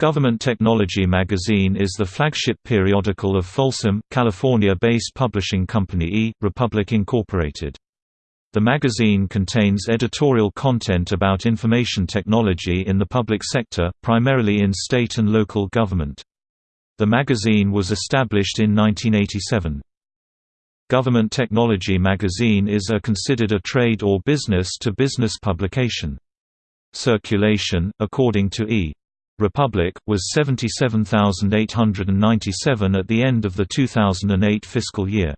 Government Technology Magazine is the flagship periodical of Folsom, California-based publishing company E. Republic Incorporated. The magazine contains editorial content about information technology in the public sector, primarily in state and local government. The magazine was established in 1987. Government Technology magazine is a considered a trade or business-to-business -business publication. Circulation, according to E! Republic, was 77,897 at the end of the 2008 fiscal year.